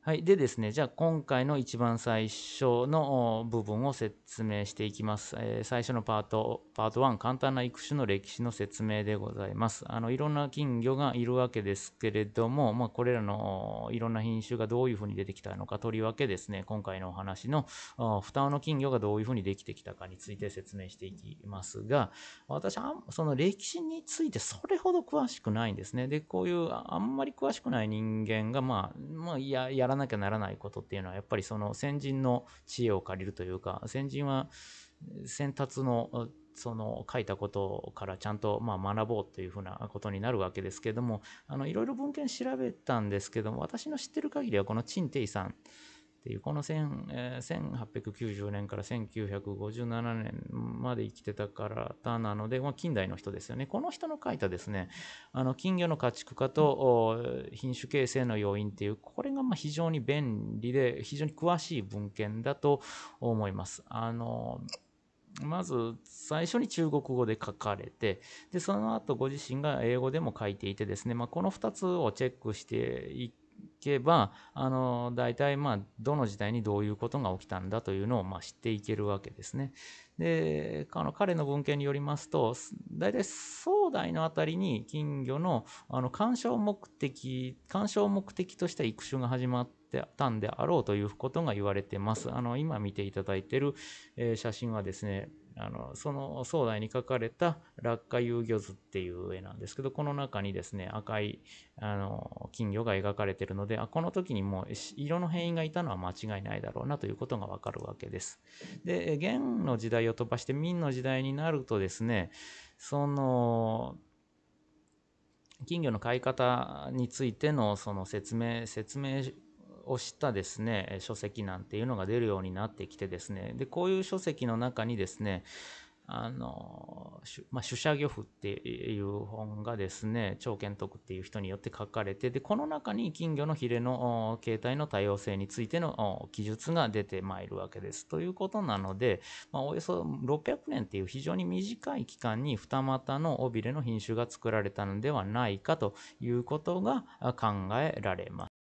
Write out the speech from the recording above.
はい。でですね、じゃあ今回の一番最初の部分を説明していきます。えー、最初のパート、パート1、簡単な育種の歴史の説明でございます。あの、いろんな金魚がいるわけですけれども、まあ、これらのいろんな品種がどういうふうに出てきたのか、とりわけですね、今回のお話の、双の金魚がどういうふうにできてきたかについて説明していきますが、私はその歴史についてそれほど詳しくないんですね。で、こういうあんまり詳しくない人間が、まあ、まあ、ややらなきゃならないことっていうのはやっぱりその先人の知恵を借りるというか先人は先達のその書いたことからちゃんとまあ学ぼうというふうなことになるわけですけどもあのいろいろ文献調べたんですけども私の知ってる限りはこの陳定さんっていうこの1890年から1957年まで生きてたからなので、まあ、近代の人ですよねこの人の書いたですねあの金魚の家畜化と品種形成の要因っていうこれがまあ非常に便利で非常に詳しい文献だと思います。あのまず最初に中国語で書かれてでその後ご自身が英語でも書いていてですね、まあ、この2つをチェックしていけば、あの、大体まあ、どの時代にどういうことが起きたんだというのをまあ知っていけるわけですね。で、あの彼の文献によりますと、大体壮大のあたりに金魚のあの鑑賞目的、鑑賞目的とした育種が始まってたんであろうということが言われてます。あの、今見ていただいている、えー、写真はですね、あのその壮大に描かれた落下遊魚図っていう絵なんですけどこの中にですね赤いあの金魚が描かれてるのであこの時にもう色の変異がいたのは間違いないだろうなということがわかるわけです。で元の時代を飛ばして明の時代になるとですねその金魚の飼い方についてのその説明説明をしたですね書籍なんていうのが出るようになってきてですねでこういう書籍の中にですねあの、まあ、主者漁夫っていう本がですね、長健徳っていう人によって書かれて、で、この中に金魚のヒレの形態の多様性についての記述が出てまいるわけです。ということなので、まあ、およそ600年っていう非常に短い期間に二股の尾びれの品種が作られたのではないかということが考えられます。